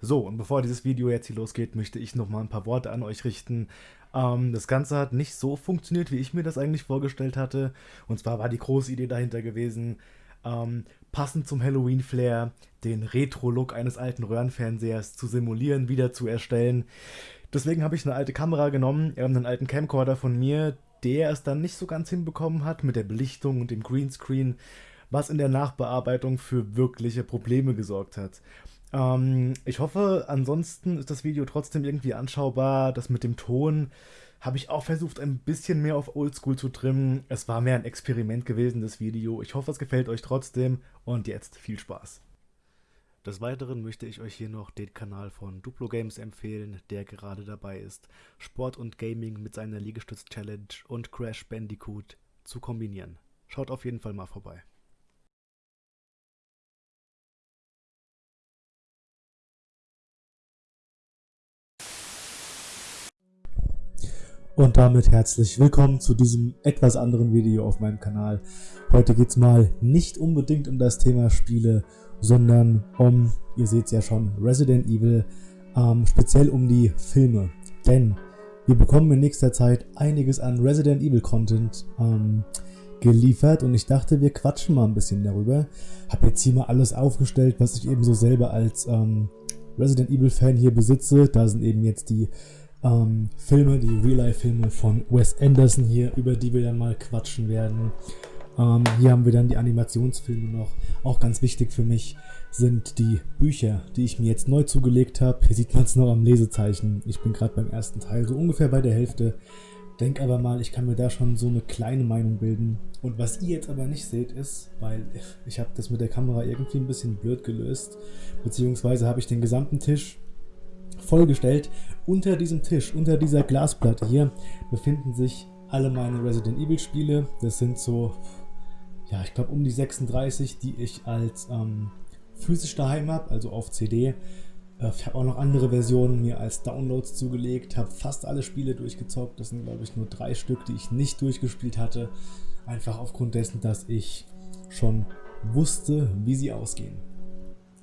So, und bevor dieses Video jetzt hier losgeht, möchte ich noch mal ein paar Worte an euch richten. Ähm, das Ganze hat nicht so funktioniert, wie ich mir das eigentlich vorgestellt hatte. Und zwar war die große Idee dahinter gewesen, ähm, passend zum Halloween-Flair den Retro-Look eines alten Röhrenfernsehers zu simulieren, wieder zu erstellen. Deswegen habe ich eine alte Kamera genommen, einen alten Camcorder von mir, der es dann nicht so ganz hinbekommen hat mit der Belichtung und dem Greenscreen, was in der Nachbearbeitung für wirkliche Probleme gesorgt hat. Ähm, ich hoffe, ansonsten ist das Video trotzdem irgendwie anschaubar. Das mit dem Ton habe ich auch versucht, ein bisschen mehr auf Oldschool zu trimmen. Es war mehr ein Experiment gewesen, das Video. Ich hoffe, es gefällt euch trotzdem und jetzt viel Spaß. Des Weiteren möchte ich euch hier noch den Kanal von Duplo Games empfehlen, der gerade dabei ist, Sport und Gaming mit seiner Liegestütz-Challenge und Crash Bandicoot zu kombinieren. Schaut auf jeden Fall mal vorbei. Und damit herzlich willkommen zu diesem etwas anderen Video auf meinem Kanal. Heute geht es mal nicht unbedingt um das Thema Spiele, sondern um, ihr seht es ja schon, Resident Evil, ähm, speziell um die Filme. Denn wir bekommen in nächster Zeit einiges an Resident Evil Content ähm, geliefert und ich dachte, wir quatschen mal ein bisschen darüber. Habe jetzt hier mal alles aufgestellt, was ich eben so selber als ähm, Resident Evil Fan hier besitze. Da sind eben jetzt die ähm, Filme, die Real-Life-Filme von Wes Anderson hier, über die wir dann mal quatschen werden. Ähm, hier haben wir dann die Animationsfilme noch. Auch ganz wichtig für mich sind die Bücher, die ich mir jetzt neu zugelegt habe. Hier sieht man es noch am Lesezeichen. Ich bin gerade beim ersten Teil, so ungefähr bei der Hälfte. Denk aber mal, ich kann mir da schon so eine kleine Meinung bilden. Und was ihr jetzt aber nicht seht ist, weil ich habe das mit der Kamera irgendwie ein bisschen blöd gelöst, beziehungsweise habe ich den gesamten Tisch vollgestellt. Unter diesem Tisch, unter dieser Glasplatte hier, befinden sich alle meine Resident Evil Spiele. Das sind so, ja, ich glaube um die 36, die ich als ähm, physisch daheim habe, also auf CD. Äh, ich habe auch noch andere Versionen mir als Downloads zugelegt, habe fast alle Spiele durchgezockt. Das sind, glaube ich, nur drei Stück, die ich nicht durchgespielt hatte. Einfach aufgrund dessen, dass ich schon wusste, wie sie ausgehen.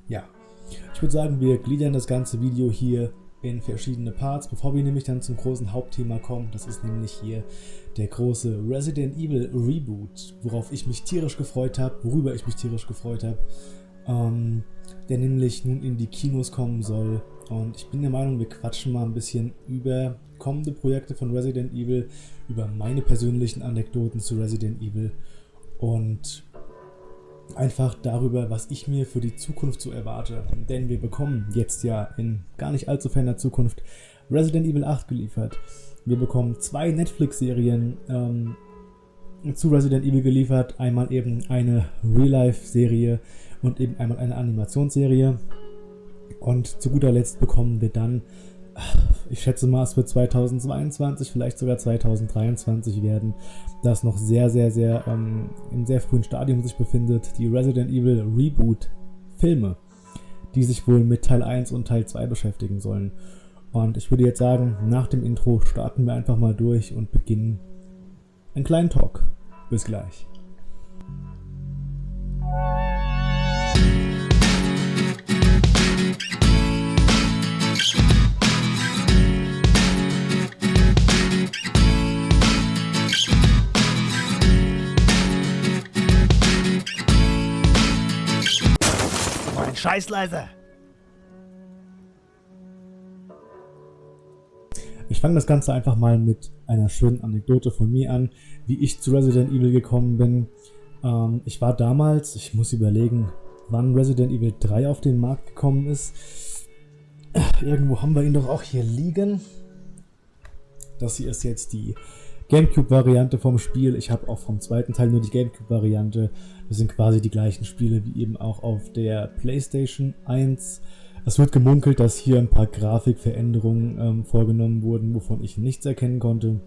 Ja, ich würde sagen, wir gliedern das ganze Video hier in verschiedene Parts, bevor wir nämlich dann zum großen Hauptthema kommen. Das ist nämlich hier der große Resident Evil Reboot, worauf ich mich tierisch gefreut habe, worüber ich mich tierisch gefreut habe, ähm, der nämlich nun in die Kinos kommen soll. Und ich bin der Meinung, wir quatschen mal ein bisschen über kommende Projekte von Resident Evil, über meine persönlichen Anekdoten zu Resident Evil und einfach darüber, was ich mir für die Zukunft so erwarte. Denn wir bekommen jetzt ja in gar nicht allzu ferner Zukunft Resident Evil 8 geliefert. Wir bekommen zwei Netflix-Serien ähm, zu Resident Evil geliefert. Einmal eben eine Real-Life-Serie und eben einmal eine Animationsserie. Und zu guter Letzt bekommen wir dann ich schätze mal, es wird 2022, vielleicht sogar 2023 werden, das noch sehr, sehr, sehr ähm, im sehr frühen Stadium sich befindet, die Resident Evil Reboot Filme, die sich wohl mit Teil 1 und Teil 2 beschäftigen sollen. Und ich würde jetzt sagen, nach dem Intro starten wir einfach mal durch und beginnen einen kleinen Talk. Bis gleich. Scheiß leise. Ich fange das Ganze einfach mal mit einer schönen Anekdote von mir an, wie ich zu Resident Evil gekommen bin. Ähm, ich war damals, ich muss überlegen, wann Resident Evil 3 auf den Markt gekommen ist. Irgendwo haben wir ihn doch auch hier liegen. Das hier ist jetzt die Gamecube-Variante vom Spiel. Ich habe auch vom zweiten Teil nur die Gamecube-Variante. Das sind quasi die gleichen Spiele wie eben auch auf der PlayStation 1. Es wird gemunkelt, dass hier ein paar Grafikveränderungen ähm, vorgenommen wurden, wovon ich nichts erkennen konnte.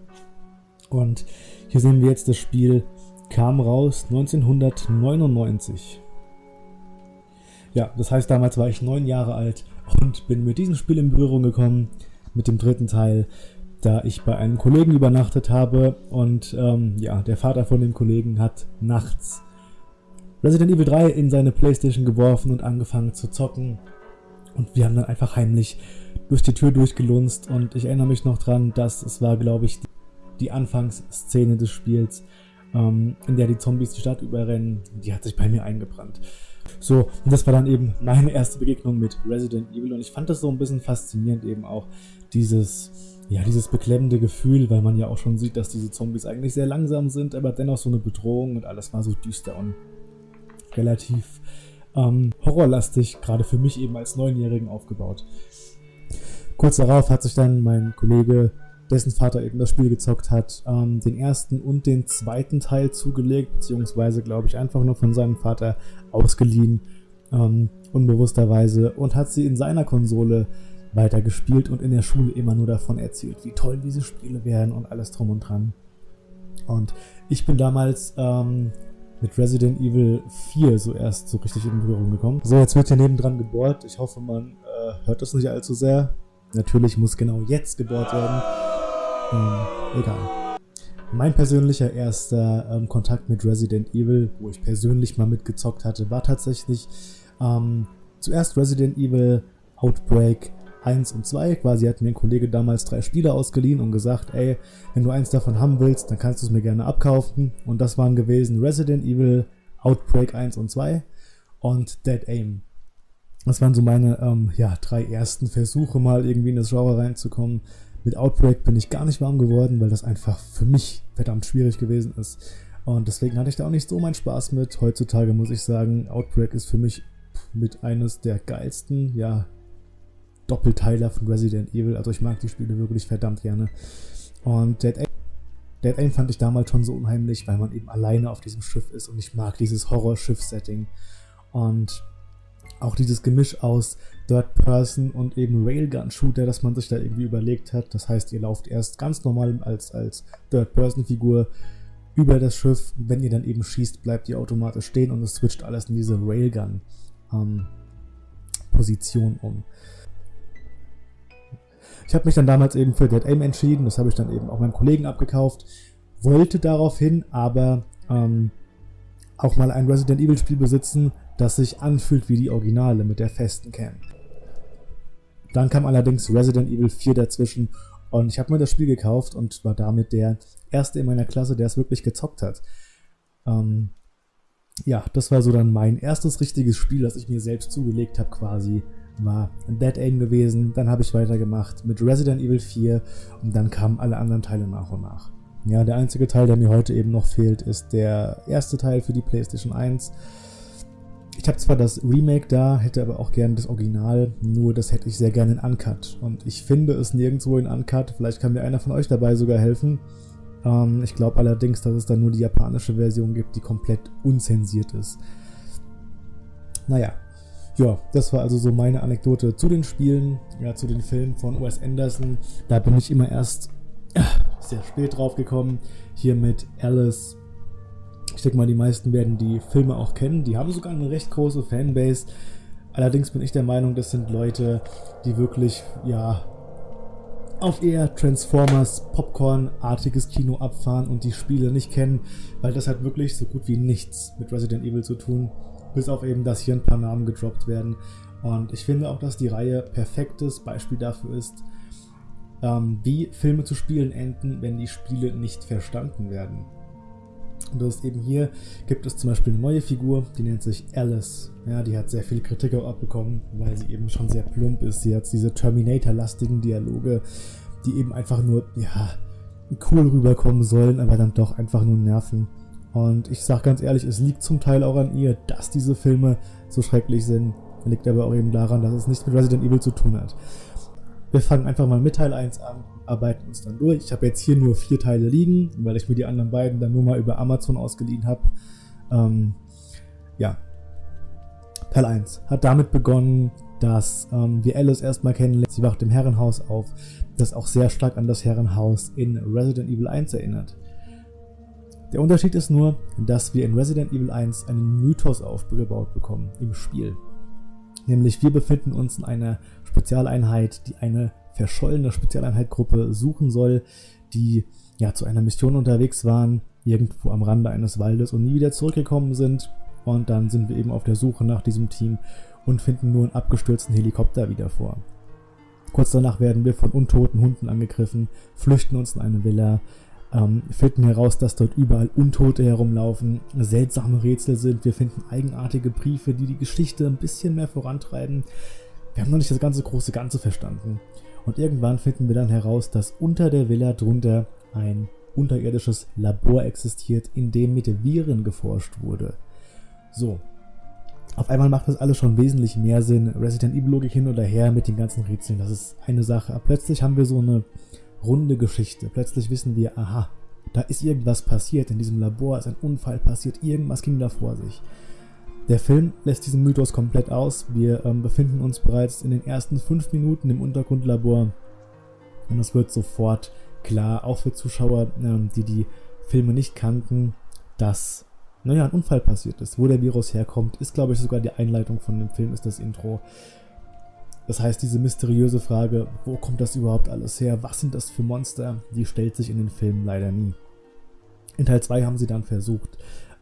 Und hier sehen wir jetzt, das Spiel kam raus 1999. Ja, das heißt, damals war ich neun Jahre alt und bin mit diesem Spiel in Berührung gekommen, mit dem dritten Teil da ich bei einem Kollegen übernachtet habe und ähm, ja, der Vater von dem Kollegen hat nachts Resident Evil 3 in seine Playstation geworfen und angefangen zu zocken. Und wir haben dann einfach heimlich durch die Tür durchgelunzt und ich erinnere mich noch dran, dass es war, glaube ich, die, die Anfangsszene des Spiels, ähm, in der die Zombies die Stadt überrennen, die hat sich bei mir eingebrannt. So, und das war dann eben meine erste Begegnung mit Resident Evil und ich fand das so ein bisschen faszinierend eben auch, dieses, ja, dieses beklemmende Gefühl, weil man ja auch schon sieht, dass diese Zombies eigentlich sehr langsam sind, aber dennoch so eine Bedrohung und alles war so düster und relativ ähm, horrorlastig, gerade für mich eben als Neunjährigen aufgebaut. Kurz darauf hat sich dann mein Kollege, dessen Vater eben das Spiel gezockt hat, ähm, den ersten und den zweiten Teil zugelegt, beziehungsweise glaube ich einfach nur von seinem Vater ausgeliehen, ähm, unbewussterweise, und hat sie in seiner Konsole weitergespielt und in der Schule immer nur davon erzählt, wie toll diese Spiele wären und alles drum und dran. Und ich bin damals ähm, mit Resident Evil 4 so erst so richtig in Berührung gekommen. So, jetzt wird hier nebendran gebohrt. Ich hoffe, man äh, hört das nicht allzu sehr. Natürlich muss genau jetzt gebohrt werden. Ähm, egal. Mein persönlicher erster ähm, Kontakt mit Resident Evil, wo ich persönlich mal mitgezockt hatte, war tatsächlich ähm, zuerst Resident Evil Outbreak 1 und 2. Quasi hat mir ein Kollege damals drei Spiele ausgeliehen und gesagt, ey, wenn du eins davon haben willst, dann kannst du es mir gerne abkaufen. Und das waren gewesen Resident Evil, Outbreak 1 und 2 und Dead Aim. Das waren so meine ähm, ja, drei ersten Versuche, mal irgendwie in das Genre reinzukommen. Mit Outbreak bin ich gar nicht warm geworden, weil das einfach für mich verdammt schwierig gewesen ist. Und deswegen hatte ich da auch nicht so meinen Spaß mit. Heutzutage muss ich sagen, Outbreak ist für mich mit eines der geilsten, ja, Doppelteiler von Resident Evil. Also ich mag die Spiele wirklich verdammt gerne. Und Dead Aim, Dead Aim fand ich damals schon so unheimlich, weil man eben alleine auf diesem Schiff ist und ich mag dieses Horror-Schiff-Setting. Und auch dieses Gemisch aus Third Person und eben Railgun-Shooter, das man sich da irgendwie überlegt hat. Das heißt, ihr lauft erst ganz normal als, als Third-Person-Figur über das Schiff. Wenn ihr dann eben schießt, bleibt ihr automatisch stehen und es switcht alles in diese Railgun-Position ähm, um. Ich habe mich dann damals eben für Dead Aim entschieden, das habe ich dann eben auch meinem Kollegen abgekauft, wollte daraufhin aber ähm, auch mal ein Resident Evil Spiel besitzen, das sich anfühlt wie die Originale mit der festen Cam. Dann kam allerdings Resident Evil 4 dazwischen und ich habe mir das Spiel gekauft und war damit der erste in meiner Klasse, der es wirklich gezockt hat. Ähm, ja, das war so dann mein erstes richtiges Spiel, das ich mir selbst zugelegt habe quasi war Dead Aim gewesen, dann habe ich weitergemacht mit Resident Evil 4 und dann kamen alle anderen Teile nach und nach. Ja, der einzige Teil, der mir heute eben noch fehlt, ist der erste Teil für die PlayStation 1. Ich habe zwar das Remake da, hätte aber auch gerne das Original, nur das hätte ich sehr gerne in Uncut. Und ich finde es nirgendwo in Uncut, vielleicht kann mir einer von euch dabei sogar helfen. Ähm, ich glaube allerdings, dass es da nur die japanische Version gibt, die komplett unzensiert ist. Naja, ja, das war also so meine Anekdote zu den Spielen, ja, zu den Filmen von Wes Anderson. Da bin ich immer erst äh, sehr spät drauf gekommen. Hier mit Alice. Ich denke mal, die meisten werden die Filme auch kennen. Die haben sogar eine recht große Fanbase. Allerdings bin ich der Meinung, das sind Leute, die wirklich, ja, auf eher Transformers, Popcorn-artiges Kino abfahren und die Spiele nicht kennen, weil das hat wirklich so gut wie nichts mit Resident Evil zu tun bis auf eben, dass hier ein paar Namen gedroppt werden. Und ich finde auch, dass die Reihe perfektes Beispiel dafür ist, ähm, wie Filme zu Spielen enden, wenn die Spiele nicht verstanden werden. Und das ist eben hier, gibt es zum Beispiel eine neue Figur, die nennt sich Alice. Ja, die hat sehr viel Kritik auch abbekommen, weil sie eben schon sehr plump ist. Sie hat diese Terminator-lastigen Dialoge, die eben einfach nur, ja, cool rüberkommen sollen, aber dann doch einfach nur nerven. Und ich sage ganz ehrlich, es liegt zum Teil auch an ihr, dass diese Filme so schrecklich sind. Liegt aber auch eben daran, dass es nichts mit Resident Evil zu tun hat. Wir fangen einfach mal mit Teil 1 an, arbeiten uns dann durch. Ich habe jetzt hier nur vier Teile liegen, weil ich mir die anderen beiden dann nur mal über Amazon ausgeliehen habe. Ähm, ja. Teil 1 hat damit begonnen, dass ähm, wir Alice erstmal kennenlernen. Sie wacht im Herrenhaus auf, das auch sehr stark an das Herrenhaus in Resident Evil 1 erinnert. Der Unterschied ist nur, dass wir in Resident Evil 1 einen Mythos aufgebaut bekommen im Spiel. Nämlich wir befinden uns in einer Spezialeinheit, die eine verschollene Spezialeinheitgruppe suchen soll, die ja zu einer Mission unterwegs waren, irgendwo am Rande eines Waldes und nie wieder zurückgekommen sind. Und dann sind wir eben auf der Suche nach diesem Team und finden nur einen abgestürzten Helikopter wieder vor. Kurz danach werden wir von untoten Hunden angegriffen, flüchten uns in eine Villa, ähm, finden heraus, dass dort überall Untote herumlaufen, seltsame Rätsel sind, wir finden eigenartige Briefe, die die Geschichte ein bisschen mehr vorantreiben. Wir haben noch nicht das ganze große Ganze verstanden. Und irgendwann finden wir dann heraus, dass unter der Villa drunter ein unterirdisches Labor existiert, in dem mit Viren geforscht wurde. So. Auf einmal macht das alles schon wesentlich mehr Sinn. Resident Evil Logik hin oder her mit den ganzen Rätseln, das ist eine Sache. Aber plötzlich haben wir so eine runde Geschichte. Plötzlich wissen wir, aha, da ist irgendwas passiert, in diesem Labor ist ein Unfall passiert, irgendwas ging da vor sich. Der Film lässt diesen Mythos komplett aus. Wir ähm, befinden uns bereits in den ersten fünf Minuten im Untergrundlabor und es wird sofort klar, auch für Zuschauer, ähm, die die Filme nicht kannten, dass naja, ein Unfall passiert ist. Wo der Virus herkommt, ist glaube ich sogar die Einleitung von dem Film, ist das Intro. Das heißt, diese mysteriöse Frage, wo kommt das überhaupt alles her, was sind das für Monster, die stellt sich in den Filmen leider nie. In Teil 2 haben sie dann versucht,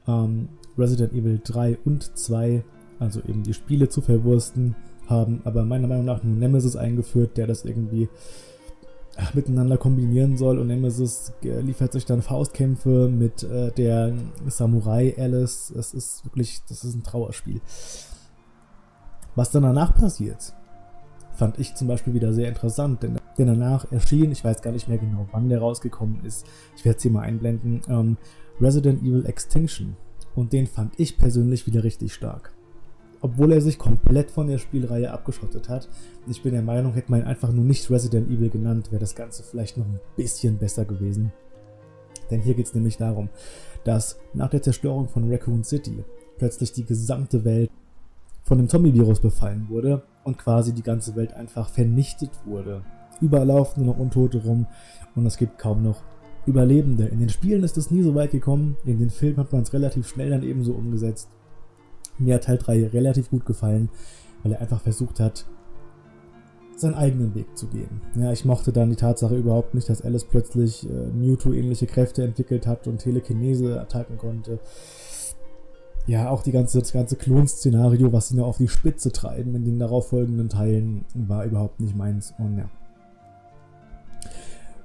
ähm, Resident Evil 3 und 2, also eben die Spiele zu verwursten, haben aber meiner Meinung nach nur Nemesis eingeführt, der das irgendwie miteinander kombinieren soll und Nemesis äh, liefert sich dann Faustkämpfe mit äh, der Samurai Alice. Das ist wirklich, das ist ein Trauerspiel. Was dann danach passiert, fand ich zum Beispiel wieder sehr interessant, denn, denn danach erschien, ich weiß gar nicht mehr genau, wann der rausgekommen ist, ich werde es hier mal einblenden, ähm, Resident Evil Extinction. Und den fand ich persönlich wieder richtig stark. Obwohl er sich komplett von der Spielreihe abgeschottet hat. Ich bin der Meinung, hätte man ihn einfach nur nicht Resident Evil genannt, wäre das Ganze vielleicht noch ein bisschen besser gewesen. Denn hier geht es nämlich darum, dass nach der Zerstörung von Raccoon City plötzlich die gesamte Welt von dem Zombie-Virus befallen wurde und quasi die ganze Welt einfach vernichtet wurde. Überall laufen nur noch Untote rum und es gibt kaum noch Überlebende. In den Spielen ist es nie so weit gekommen, in den Filmen hat man es relativ schnell dann ebenso umgesetzt. Mir hat Teil 3 relativ gut gefallen, weil er einfach versucht hat, seinen eigenen Weg zu gehen. Ja, ich mochte dann die Tatsache überhaupt nicht, dass Alice plötzlich äh, Mewtwo-ähnliche Kräfte entwickelt hat und Telekinese attacken konnte ja, auch die ganze, das ganze Klon-Szenario, was sie noch auf die Spitze treiben in den darauffolgenden Teilen, war überhaupt nicht meins. Und ja.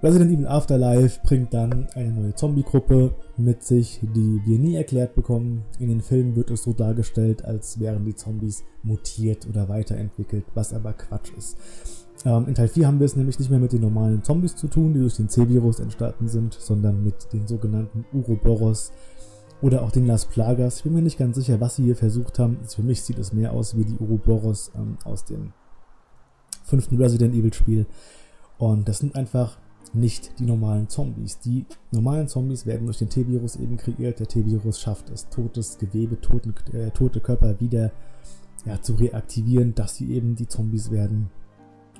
Resident Evil Afterlife bringt dann eine neue Zombie-Gruppe mit sich, die wir nie erklärt bekommen. In den Filmen wird es so dargestellt, als wären die Zombies mutiert oder weiterentwickelt, was aber Quatsch ist. Ähm, in Teil 4 haben wir es nämlich nicht mehr mit den normalen Zombies zu tun, die durch den C-Virus entstanden sind, sondern mit den sogenannten Uroboros, oder auch den Las Plagas. Ich bin mir nicht ganz sicher, was sie hier versucht haben. Für mich sieht es mehr aus wie die Uroboros ähm, aus dem fünften Resident Evil Spiel. Und das sind einfach nicht die normalen Zombies. Die normalen Zombies werden durch den T-Virus eben kreiert. Der T-Virus schafft es, totes Gewebe, toten, äh, tote Körper wieder ja, zu reaktivieren, dass sie eben die Zombies werden.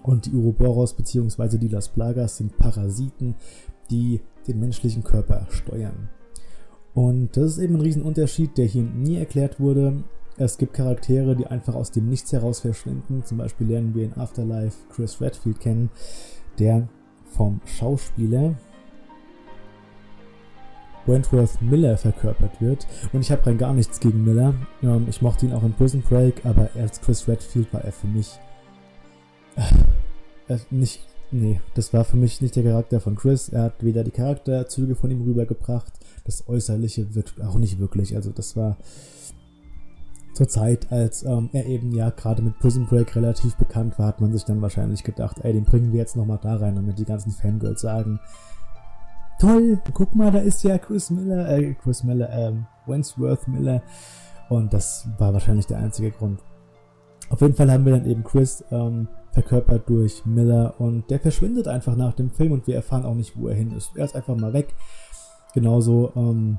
Und die Uroboros bzw. die Las Plagas sind Parasiten, die den menschlichen Körper steuern. Und das ist eben ein Riesenunterschied, der hier nie erklärt wurde. Es gibt Charaktere, die einfach aus dem Nichts heraus verschwinden. Zum Beispiel lernen wir in Afterlife Chris Redfield kennen, der vom Schauspieler Wentworth Miller verkörpert wird. Und ich habe rein gar nichts gegen Miller. Ähm, ich mochte ihn auch in Prison Break, aber als Chris Redfield war er für mich äh, nicht Nee, das war für mich nicht der Charakter von Chris. Er hat weder die Charakterzüge von ihm rübergebracht, das Äußerliche wird auch nicht wirklich. Also das war zur Zeit, als ähm, er eben ja gerade mit Prison Break relativ bekannt war, hat man sich dann wahrscheinlich gedacht, ey, den bringen wir jetzt nochmal da rein, damit die ganzen Fangirls sagen, toll, guck mal, da ist ja Chris Miller, äh, Chris Miller, ähm, Wentworth Miller. Und das war wahrscheinlich der einzige Grund. Auf jeden Fall haben wir dann eben Chris ähm, verkörpert durch Miller und der verschwindet einfach nach dem Film und wir erfahren auch nicht, wo er hin ist. Er ist einfach mal weg. Genauso ähm,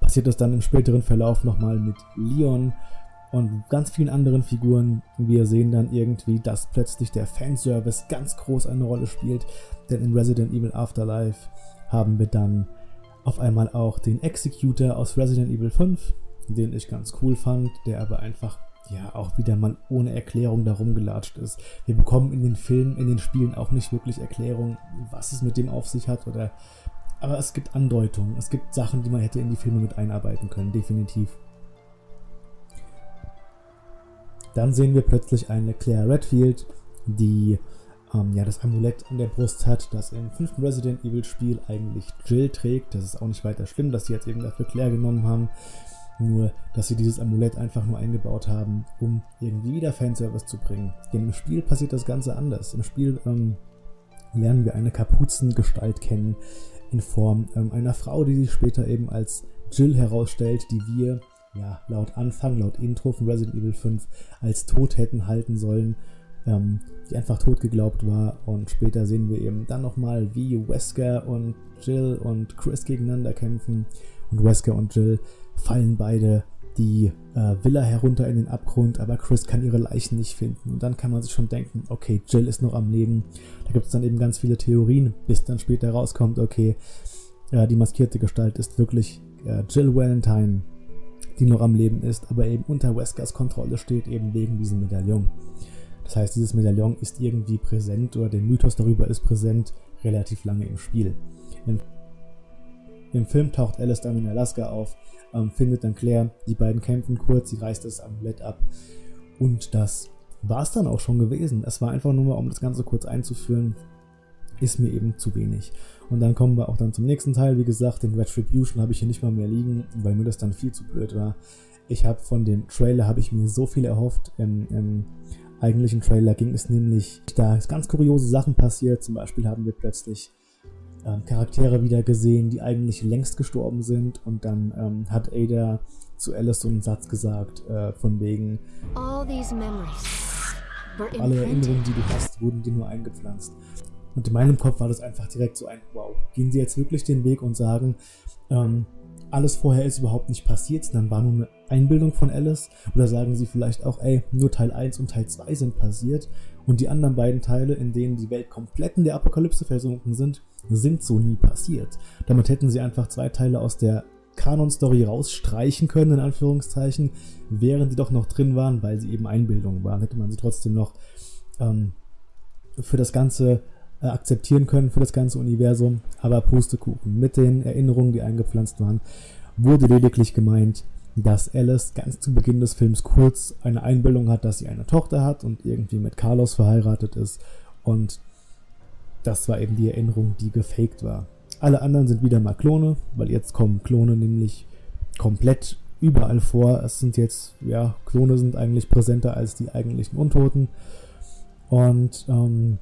passiert es dann im späteren Verlauf nochmal mit Leon und ganz vielen anderen Figuren. Wir sehen dann irgendwie, dass plötzlich der Fanservice ganz groß eine Rolle spielt, denn in Resident Evil Afterlife haben wir dann auf einmal auch den Executor aus Resident Evil 5, den ich ganz cool fand, der aber einfach ja auch wieder mal ohne Erklärung darum gelatscht ist. Wir bekommen in den Filmen, in den Spielen auch nicht wirklich Erklärung, was es mit dem auf sich hat oder aber es gibt Andeutungen, es gibt Sachen, die man hätte in die Filme mit einarbeiten können, definitiv. Dann sehen wir plötzlich eine Claire Redfield, die ähm, ja, das Amulett an der Brust hat, das im fünften Resident Evil Spiel eigentlich Jill trägt. Das ist auch nicht weiter schlimm, dass sie jetzt eben dafür Claire genommen haben. Nur, dass sie dieses Amulett einfach nur eingebaut haben, um irgendwie wieder Fanservice zu bringen. Denn im Spiel passiert das Ganze anders. Im Spiel ähm, lernen wir eine Kapuzengestalt kennen in Form ähm, einer Frau, die sich später eben als Jill herausstellt, die wir ja, laut Anfang, laut Intro von Resident Evil 5 als tot hätten halten sollen ähm, die einfach tot geglaubt war. Und später sehen wir eben dann nochmal, wie Wesker und Jill und Chris gegeneinander kämpfen. Und Wesker und Jill fallen beide die äh, Villa herunter in den Abgrund, aber Chris kann ihre Leichen nicht finden. Und dann kann man sich schon denken, okay, Jill ist noch am Leben. Da gibt es dann eben ganz viele Theorien, bis dann später rauskommt, okay, äh, die maskierte Gestalt ist wirklich äh, Jill Valentine, die noch am Leben ist, aber eben unter Weskers Kontrolle steht, eben wegen diesem Medaillon. Das heißt, dieses Medaillon ist irgendwie präsent oder der Mythos darüber ist präsent relativ lange im Spiel. Im Film taucht Alice dann in Alaska auf, ähm, findet dann Claire, die beiden kämpfen kurz, sie reißt das Amulett ab und das war es dann auch schon gewesen. Es war einfach nur mal, um das Ganze kurz einzuführen, ist mir eben zu wenig. Und dann kommen wir auch dann zum nächsten Teil. Wie gesagt, den Retribution habe ich hier nicht mal mehr liegen, weil mir das dann viel zu blöd war. Ich habe von dem Trailer habe ich mir so viel erhofft. Im, im eigentlichen Trailer ging es nämlich, da ist ganz kuriose Sachen passiert. Zum Beispiel haben wir plötzlich ähm, Charaktere wieder gesehen, die eigentlich längst gestorben sind. Und dann ähm, hat Ada zu Alice so einen Satz gesagt, äh, von wegen alle Erinnerungen, die du hast, wurden dir nur eingepflanzt. Und in meinem Kopf war das einfach direkt so ein Wow. Gehen sie jetzt wirklich den Weg und sagen, ähm, alles vorher ist überhaupt nicht passiert, sondern war nur eine Einbildung von Alice? Oder sagen sie vielleicht auch, ey, nur Teil 1 und Teil 2 sind passiert und die anderen beiden Teile, in denen die Welt komplett in der Apokalypse versunken sind, sind so nie passiert. Damit hätten sie einfach zwei Teile aus der Kanon-Story rausstreichen können, in Anführungszeichen, während die doch noch drin waren, weil sie eben Einbildungen waren. Hätte man sie trotzdem noch ähm, für das Ganze äh, akzeptieren können, für das ganze Universum. Aber Pustekuchen. Mit den Erinnerungen, die eingepflanzt waren, wurde lediglich gemeint, dass Alice ganz zu Beginn des Films kurz eine Einbildung hat, dass sie eine Tochter hat und irgendwie mit Carlos verheiratet ist. Und das war eben die Erinnerung, die gefaked war. Alle anderen sind wieder mal Klone, weil jetzt kommen Klone nämlich komplett überall vor. Es sind jetzt, ja, Klone sind eigentlich präsenter als die eigentlichen Untoten. Und, ähm,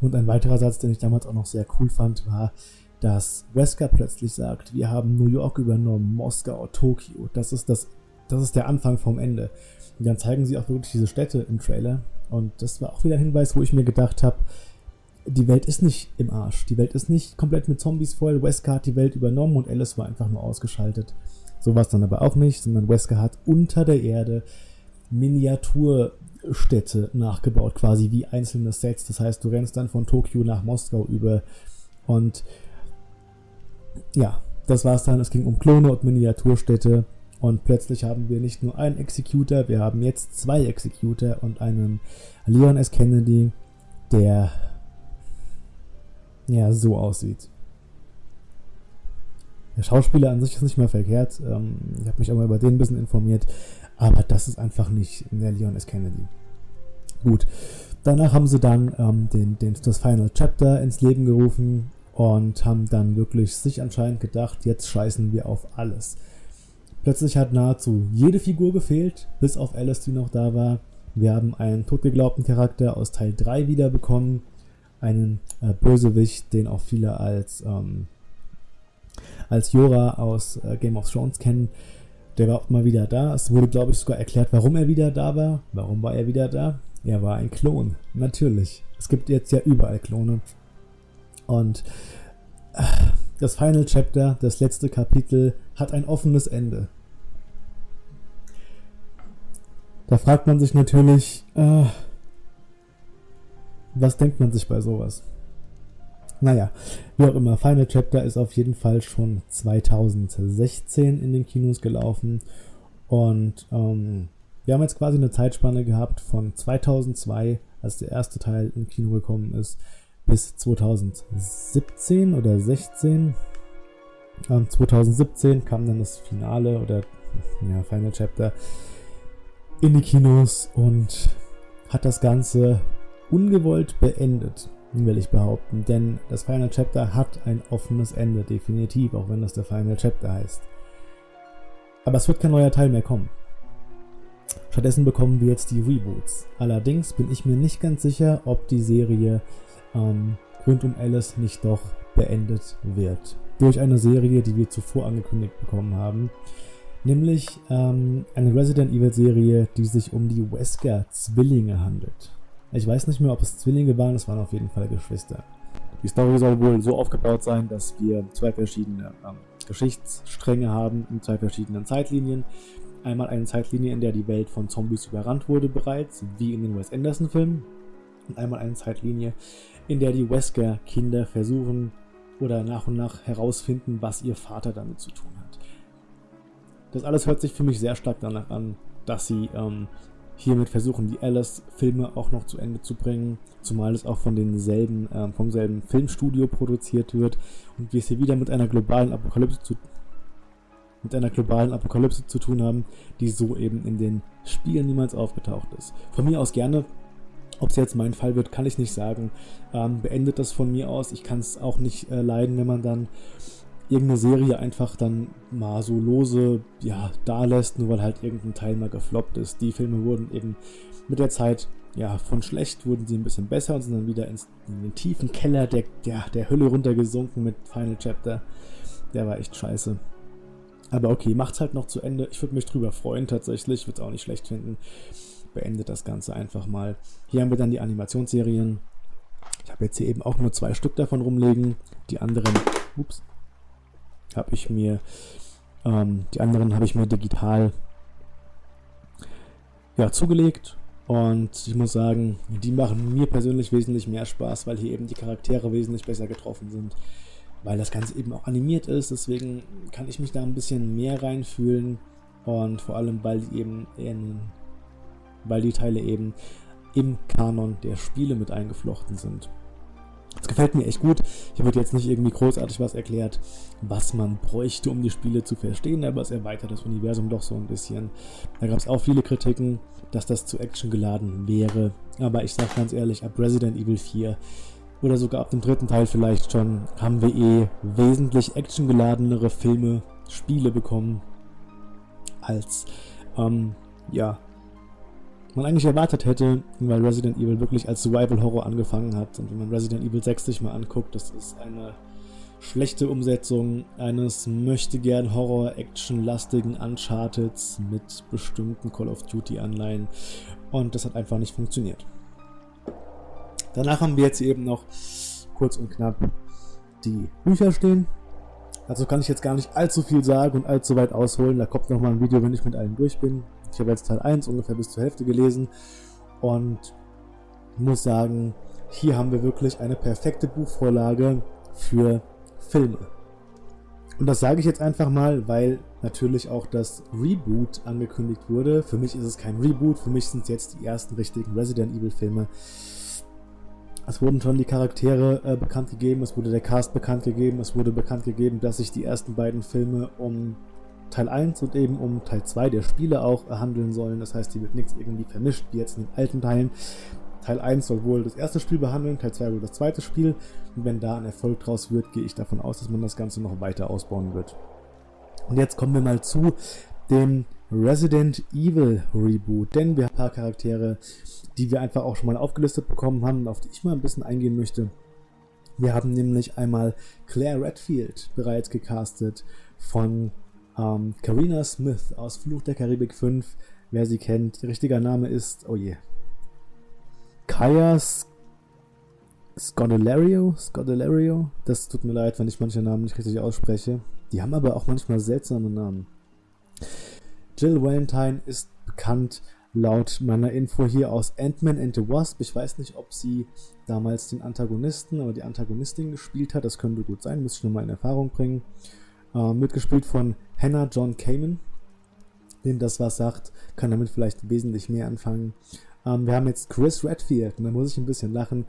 und ein weiterer Satz, den ich damals auch noch sehr cool fand, war, dass Wesker plötzlich sagt, wir haben New York übernommen, Moskau, Tokio. Das ist, das, das ist der Anfang vom Ende. Und dann zeigen sie auch wirklich diese Städte im Trailer. Und das war auch wieder ein Hinweis, wo ich mir gedacht habe, die Welt ist nicht im Arsch. Die Welt ist nicht komplett mit Zombies voll. Wesker hat die Welt übernommen und Alice war einfach nur ausgeschaltet. So war es dann aber auch nicht, sondern Wesker hat unter der Erde Miniaturstädte nachgebaut, quasi wie einzelne Sets. Das heißt, du rennst dann von Tokio nach Moskau über und ja, das war's dann. Es ging um Klone und Miniaturstädte. Und plötzlich haben wir nicht nur einen Executor, wir haben jetzt zwei Executor und einen Leon S. Kennedy, der ja so aussieht. Der Schauspieler an sich ist nicht mehr verkehrt. Ähm, ich habe mich auch mal über den ein bisschen informiert. Aber das ist einfach nicht der Leon S. Kennedy. Gut. Danach haben sie dann ähm, den, den, das Final Chapter ins Leben gerufen und haben dann wirklich sich anscheinend gedacht, jetzt scheißen wir auf alles. Plötzlich hat nahezu jede Figur gefehlt, bis auf Alice, die noch da war. Wir haben einen totgeglaubten Charakter aus Teil 3 wiederbekommen, einen äh, Bösewicht, den auch viele als, ähm, als Jora aus äh, Game of Thrones kennen. Der war auch mal wieder da. Es wurde, glaube ich, sogar erklärt, warum er wieder da war. Warum war er wieder da? Er war ein Klon, natürlich. Es gibt jetzt ja überall Klone. Und äh, das Final Chapter, das letzte Kapitel, hat ein offenes Ende. Da fragt man sich natürlich, äh, was denkt man sich bei sowas? Naja, wie auch immer, Final Chapter ist auf jeden Fall schon 2016 in den Kinos gelaufen und ähm, wir haben jetzt quasi eine Zeitspanne gehabt von 2002, als der erste Teil im Kino gekommen ist, bis 2017 oder 16. Ähm, 2017 kam dann das Finale oder ja, Final Chapter. in die Kinos und hat das Ganze ungewollt beendet, will ich behaupten. Denn das Final Chapter hat ein offenes Ende, definitiv, auch wenn das der Final Chapter heißt. Aber es wird kein neuer Teil mehr kommen. Stattdessen bekommen wir jetzt die Reboots. Allerdings bin ich mir nicht ganz sicher, ob die Serie ähm, rund um Alice nicht doch beendet wird. Durch eine Serie, die wir zuvor angekündigt bekommen haben. Nämlich ähm, eine Resident Evil Serie, die sich um die Wesker-Zwillinge handelt. Ich weiß nicht mehr, ob es Zwillinge waren, es waren auf jeden Fall Geschwister. Die Story soll wohl so aufgebaut sein, dass wir zwei verschiedene ähm, Geschichtsstränge haben in zwei verschiedenen Zeitlinien. Einmal eine Zeitlinie, in der die Welt von Zombies überrannt wurde bereits, wie in den Wes Anderson-Filmen. Und einmal eine Zeitlinie, in der die Wesker-Kinder versuchen oder nach und nach herausfinden, was ihr Vater damit zu tun hat. Das alles hört sich für mich sehr stark danach an, dass sie ähm, hiermit versuchen, die Alice-Filme auch noch zu Ende zu bringen, zumal es auch von denselben, äh, vom selben Filmstudio produziert wird und wir es hier wieder mit einer globalen Apokalypse zu mit einer globalen Apokalypse zu tun haben, die so eben in den Spielen niemals aufgetaucht ist. Von mir aus gerne, ob es jetzt mein Fall wird, kann ich nicht sagen. Ähm, beendet das von mir aus. Ich kann es auch nicht äh, leiden, wenn man dann irgendeine Serie einfach dann mal so lose ja, da lässt, nur weil halt irgendein Teil mal gefloppt ist. Die Filme wurden eben mit der Zeit, ja, von schlecht wurden sie ein bisschen besser und sind dann wieder ins, in den tiefen Keller der, der, der Hölle runtergesunken mit Final Chapter. Der war echt scheiße. Aber okay, macht's halt noch zu Ende. Ich würde mich drüber freuen tatsächlich, würde es auch nicht schlecht finden. Beendet das Ganze einfach mal. Hier haben wir dann die Animationsserien. Ich habe jetzt hier eben auch nur zwei Stück davon rumlegen. Die anderen, ups, habe ich mir, ähm, die anderen habe ich mir digital ja, zugelegt. Und ich muss sagen, die machen mir persönlich wesentlich mehr Spaß, weil hier eben die Charaktere wesentlich besser getroffen sind. Weil das Ganze eben auch animiert ist, deswegen kann ich mich da ein bisschen mehr reinfühlen. Und vor allem, weil die eben in, weil die Teile eben im Kanon der Spiele mit eingeflochten sind. Das gefällt mir echt gut. Hier wird jetzt nicht irgendwie großartig was erklärt, was man bräuchte, um die Spiele zu verstehen, aber es erweitert das Universum doch so ein bisschen. Da gab es auch viele Kritiken, dass das zu Action geladen wäre. Aber ich sag ganz ehrlich, ab Resident Evil 4 oder sogar ab dem dritten Teil vielleicht schon, haben wir eh wesentlich actiongeladenere Filme, Spiele bekommen, als ähm, ja, man eigentlich erwartet hätte, weil Resident Evil wirklich als Survival Horror angefangen hat. Und wenn man Resident Evil 6 sich mal anguckt, das ist eine schlechte Umsetzung eines möchte gern Horror-Action-lastigen Uncharteds mit bestimmten Call of Duty-Anleihen. Und das hat einfach nicht funktioniert. Danach haben wir jetzt eben noch kurz und knapp die Bücher stehen. Dazu kann ich jetzt gar nicht allzu viel sagen und allzu weit ausholen. Da kommt nochmal ein Video, wenn ich mit allen durch bin. Ich habe jetzt Teil 1 ungefähr bis zur Hälfte gelesen und muss sagen, hier haben wir wirklich eine perfekte Buchvorlage für Filme. Und das sage ich jetzt einfach mal, weil natürlich auch das Reboot angekündigt wurde. Für mich ist es kein Reboot, für mich sind es jetzt die ersten richtigen Resident Evil Filme. Es wurden schon die Charaktere äh, bekannt gegeben, es wurde der Cast bekannt gegeben, es wurde bekannt gegeben, dass sich die ersten beiden Filme um Teil 1 und eben um Teil 2 der Spiele auch handeln sollen. Das heißt, hier wird nichts irgendwie vermischt, wie jetzt in den alten Teilen. Teil 1 soll wohl das erste Spiel behandeln, Teil 2 wohl das zweite Spiel. Und wenn da ein Erfolg draus wird, gehe ich davon aus, dass man das Ganze noch weiter ausbauen wird. Und jetzt kommen wir mal zu dem Resident Evil Reboot, denn wir haben ein paar Charaktere, die wir einfach auch schon mal aufgelistet bekommen haben, auf die ich mal ein bisschen eingehen möchte. Wir haben nämlich einmal Claire Redfield bereits gecastet von ähm, Carina Smith aus Fluch der Karibik 5, wer sie kennt. Ihr richtiger Name ist, oh je, Kaya Scodelario? Scodelario? Das tut mir leid, wenn ich manche Namen nicht richtig ausspreche. Die haben aber auch manchmal seltsame Namen. Jill Valentine ist bekannt laut meiner Info hier aus Ant-Man and the Wasp. Ich weiß nicht, ob sie damals den Antagonisten oder die Antagonistin gespielt hat. Das könnte gut sein, müsste ich nochmal in Erfahrung bringen. Äh, mitgespielt von Hannah John Kamen. Wem das was sagt, kann damit vielleicht wesentlich mehr anfangen. Ähm, wir haben jetzt Chris Redfield und da muss ich ein bisschen lachen,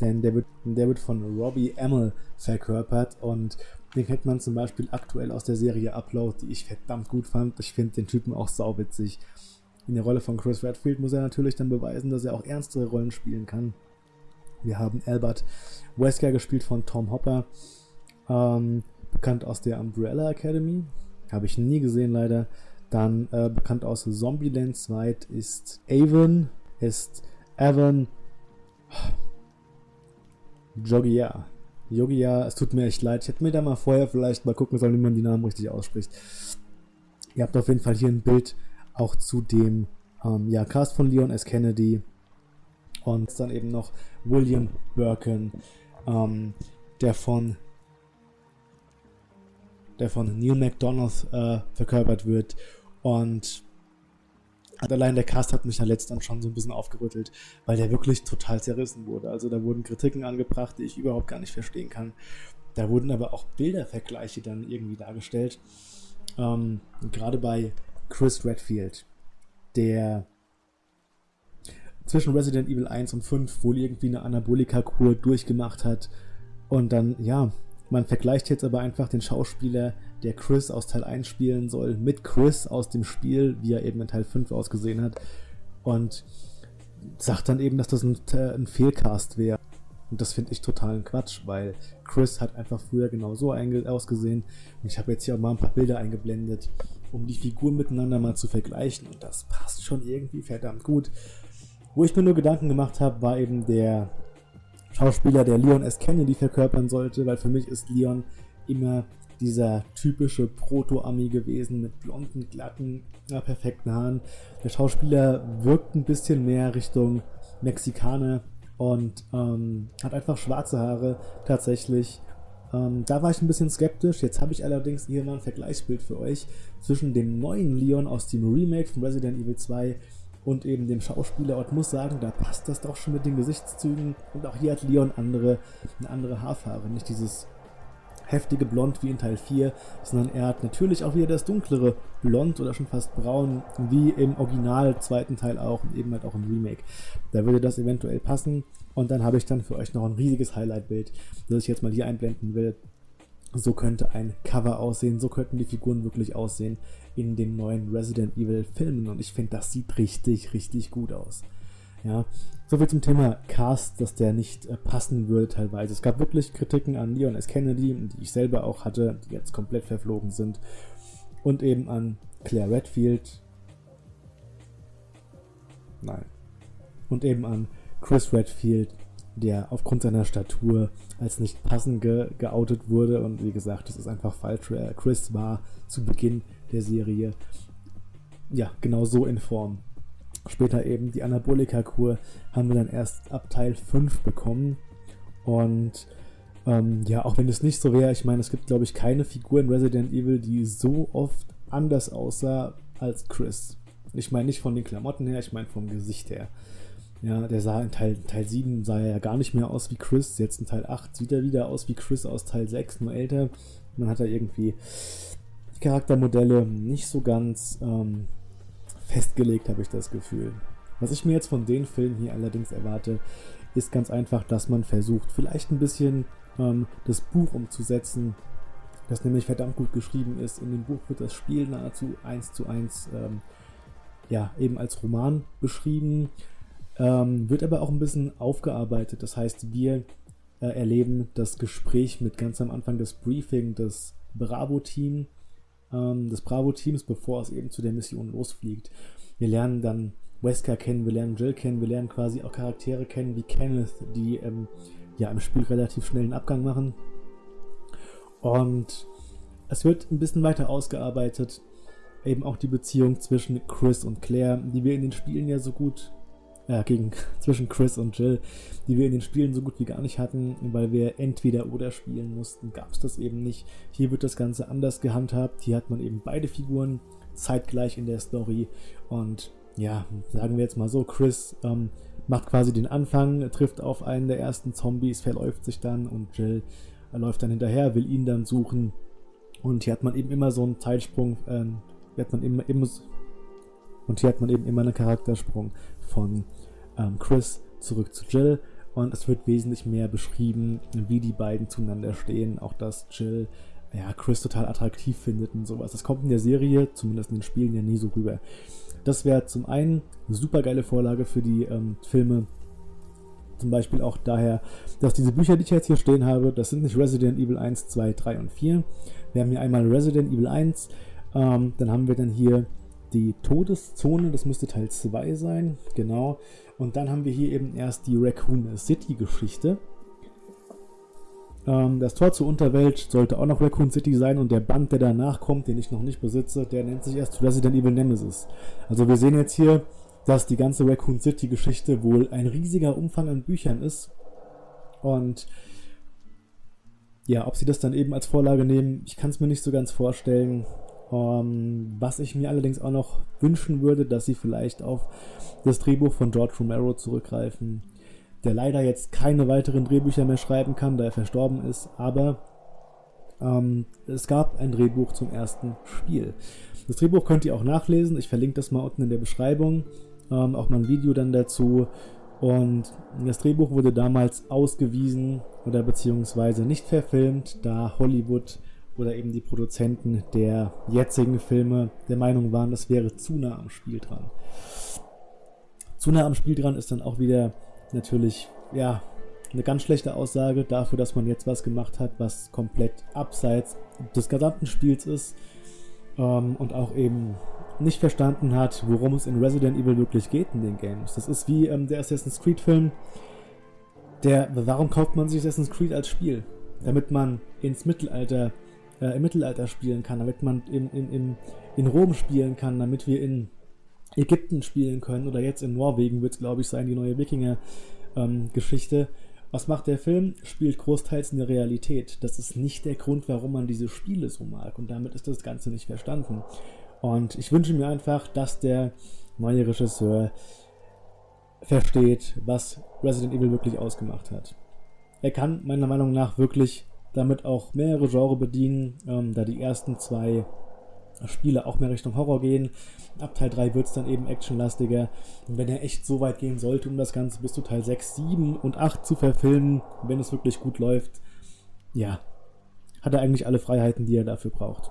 denn der wird, der wird von Robbie Amell verkörpert und den kennt man zum Beispiel aktuell aus der Serie Upload, die ich verdammt gut fand. Ich finde den Typen auch sauwitzig. in der Rolle von Chris Redfield muss er natürlich dann beweisen, dass er auch ernstere Rollen spielen kann. Wir haben Albert Wesker gespielt von Tom Hopper, ähm, bekannt aus der Umbrella Academy. Habe ich nie gesehen leider. Dann äh, bekannt aus Zombieland 2 ist Avon, ist Evan Jogia. Jogia, es tut mir echt leid. Ich hätte mir da mal vorher vielleicht mal gucken sollen, wie man die Namen richtig ausspricht. Ihr habt auf jeden Fall hier ein Bild auch zu dem ähm, ja, Cast von Leon S. Kennedy und dann eben noch William Birkin, ähm, der von der von Neil McDonough äh, verkörpert wird und allein der Cast hat mich ja letztens schon so ein bisschen aufgerüttelt, weil der wirklich total zerrissen wurde. Also da wurden Kritiken angebracht, die ich überhaupt gar nicht verstehen kann. Da wurden aber auch Bildervergleiche dann irgendwie dargestellt. Ähm, gerade bei Chris Redfield, der zwischen Resident Evil 1 und 5 wohl irgendwie eine Anabolika-Kur durchgemacht hat. Und dann, ja, man vergleicht jetzt aber einfach den Schauspieler, der Chris aus Teil 1 spielen soll, mit Chris aus dem Spiel, wie er eben in Teil 5 ausgesehen hat. Und sagt dann eben, dass das ein, ein Fehlcast wäre. Und das finde ich totalen Quatsch, weil Chris hat einfach früher genau so ausgesehen. Und ich habe jetzt hier auch mal ein paar Bilder eingeblendet, um die Figuren miteinander mal zu vergleichen. Und das passt schon irgendwie verdammt gut. Wo ich mir nur Gedanken gemacht habe, war eben der Schauspieler, der Leon S. Kennedy verkörpern sollte, weil für mich ist Leon immer dieser typische Proto-Ami gewesen mit blonden, glatten, perfekten Haaren. Der Schauspieler wirkt ein bisschen mehr Richtung Mexikaner und ähm, hat einfach schwarze Haare tatsächlich. Ähm, da war ich ein bisschen skeptisch. Jetzt habe ich allerdings hier mal ein Vergleichsbild für euch zwischen dem neuen Leon aus dem Remake von Resident Evil 2 und eben dem Schauspieler und muss sagen, da passt das doch schon mit den Gesichtszügen und auch hier hat Leon andere, eine andere Haarfarbe, nicht dieses heftige Blond wie in Teil 4, sondern er hat natürlich auch wieder das dunklere Blond oder schon fast braun, wie im Original zweiten Teil auch und eben halt auch im Remake. Da würde das eventuell passen und dann habe ich dann für euch noch ein riesiges Highlight-Bild, das ich jetzt mal hier einblenden will. So könnte ein Cover aussehen, so könnten die Figuren wirklich aussehen in den neuen Resident Evil Filmen und ich finde, das sieht richtig, richtig gut aus. Ja, soviel zum Thema Cast, dass der nicht äh, passen würde teilweise. Es gab wirklich Kritiken an Leon S. Kennedy, die ich selber auch hatte, die jetzt komplett verflogen sind. Und eben an Claire Redfield. Nein. Und eben an Chris Redfield, der aufgrund seiner Statur als nicht passend ge geoutet wurde. Und wie gesagt, das ist einfach falsch. Chris war zu Beginn der Serie ja genau so in Form. Später eben die Anabolika-Kur haben wir dann erst ab Teil 5 bekommen. Und ähm, ja, auch wenn es nicht so wäre, ich meine, es gibt glaube ich keine Figur in Resident Evil, die so oft anders aussah als Chris. Ich meine nicht von den Klamotten her, ich meine vom Gesicht her. Ja, der sah in Teil, Teil 7 sah er ja gar nicht mehr aus wie Chris. Jetzt in Teil 8 sieht er wieder aus wie Chris aus Teil 6, nur älter. Man hat da irgendwie die Charaktermodelle nicht so ganz ähm, festgelegt, habe ich das Gefühl. Was ich mir jetzt von den Filmen hier allerdings erwarte, ist ganz einfach, dass man versucht, vielleicht ein bisschen ähm, das Buch umzusetzen, das nämlich verdammt gut geschrieben ist. In dem Buch wird das Spiel nahezu eins zu eins ähm, ja, eben als Roman beschrieben, ähm, wird aber auch ein bisschen aufgearbeitet. Das heißt, wir äh, erleben das Gespräch mit ganz am Anfang des Briefing des Bravo-Team ähm, des Bravo-Teams, bevor es eben zu der Mission losfliegt. Wir lernen dann Wesker kennen, wir lernen Jill kennen, wir lernen quasi auch Charaktere kennen wie Kenneth, die ähm, ja im Spiel relativ schnell einen Abgang machen. Und es wird ein bisschen weiter ausgearbeitet, eben auch die Beziehung zwischen Chris und Claire, die wir in den Spielen ja so gut äh, gegen, zwischen Chris und Jill, die wir in den Spielen so gut wie gar nicht hatten, weil wir entweder oder spielen mussten, gab es das eben nicht. Hier wird das Ganze anders gehandhabt. Hier hat man eben beide Figuren zeitgleich in der Story und ja, sagen wir jetzt mal so, Chris ähm, macht quasi den Anfang, trifft auf einen der ersten Zombies, verläuft sich dann und Jill äh, läuft dann hinterher, will ihn dann suchen und hier hat man eben immer so einen Zeitsprung, äh, hat man immer, immer und hier hat man eben immer einen Charaktersprung von ähm, Chris zurück zu Jill und es wird wesentlich mehr beschrieben, wie die beiden zueinander stehen. Auch dass Jill ja, Chris total attraktiv findet und sowas. Das kommt in der Serie, zumindest in den Spielen, ja nie so rüber. Das wäre zum einen eine super geile Vorlage für die ähm, Filme. Zum Beispiel auch daher, dass diese Bücher, die ich jetzt hier stehen habe, das sind nicht Resident Evil 1, 2, 3 und 4. Wir haben hier einmal Resident Evil 1, ähm, dann haben wir dann hier die Todeszone, das müsste Teil 2 sein, genau. Und dann haben wir hier eben erst die Raccoon City Geschichte. Ähm, das Tor zur Unterwelt sollte auch noch Raccoon City sein und der Band, der danach kommt, den ich noch nicht besitze, der nennt sich erst Resident Evil Nemesis. Also wir sehen jetzt hier, dass die ganze Raccoon City Geschichte wohl ein riesiger Umfang an Büchern ist. Und ja, ob sie das dann eben als Vorlage nehmen, ich kann es mir nicht so ganz vorstellen. Um, ähm, was ich mir allerdings auch noch wünschen würde, dass sie vielleicht auf das Drehbuch von George Romero zurückgreifen der leider jetzt keine weiteren Drehbücher mehr schreiben kann, da er verstorben ist, aber ähm, es gab ein Drehbuch zum ersten Spiel. Das Drehbuch könnt ihr auch nachlesen, ich verlinke das mal unten in der Beschreibung, ähm, auch mal ein Video dann dazu. Und das Drehbuch wurde damals ausgewiesen oder beziehungsweise nicht verfilmt, da Hollywood oder eben die Produzenten der jetzigen Filme der Meinung waren, das wäre zu nah am Spiel dran. Zu nah am Spiel dran ist dann auch wieder natürlich, ja, eine ganz schlechte Aussage dafür, dass man jetzt was gemacht hat, was komplett abseits des gesamten Spiels ist ähm, und auch eben nicht verstanden hat, worum es in Resident Evil wirklich geht in den Games. Das ist wie ähm, der Assassin's Creed Film. Der, warum kauft man sich Assassin's Creed als Spiel? Damit man ins Mittelalter, äh, im Mittelalter spielen kann, damit man in, in, in, in Rom spielen kann, damit wir in Ägypten spielen können oder jetzt in Norwegen wird es, glaube ich, sein, die neue Wikinger-Geschichte. Ähm, Was macht der Film? Spielt großteils in der Realität. Das ist nicht der Grund, warum man diese Spiele so mag und damit ist das Ganze nicht verstanden. Und ich wünsche mir einfach, dass der neue Regisseur versteht, was Resident Evil wirklich ausgemacht hat. Er kann meiner Meinung nach wirklich damit auch mehrere Genre bedienen, ähm, da die ersten zwei Spiele auch mehr Richtung Horror gehen. Ab Teil 3 wird es dann eben actionlastiger. Und wenn er echt so weit gehen sollte, um das Ganze bis zu Teil 6, 7 und 8 zu verfilmen, wenn es wirklich gut läuft, ja, hat er eigentlich alle Freiheiten, die er dafür braucht.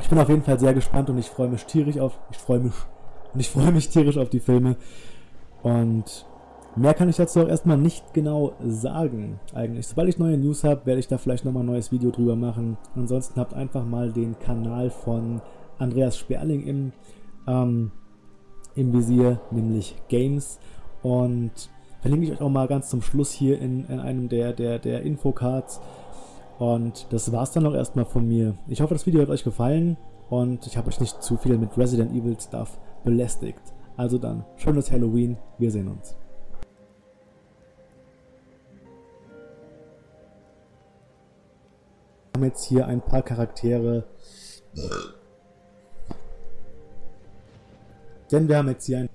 Ich bin auf jeden Fall sehr gespannt und ich freue mich tierisch auf, ich freue mich, und ich freue mich tierisch auf die Filme. Und Mehr kann ich dazu auch erstmal nicht genau sagen, eigentlich. Sobald ich neue News habe, werde ich da vielleicht nochmal ein neues Video drüber machen. Ansonsten habt einfach mal den Kanal von Andreas Sperling im, ähm, im Visier, nämlich Games. Und verlinke ich euch auch mal ganz zum Schluss hier in, in einem der, der, der Infocards. Und das war's dann auch erstmal von mir. Ich hoffe, das Video hat euch gefallen und ich habe euch nicht zu viel mit Resident Evil Stuff belästigt. Also dann, schönes Halloween, wir sehen uns. Haben jetzt hier ein paar Charaktere. Denn wir haben jetzt hier ein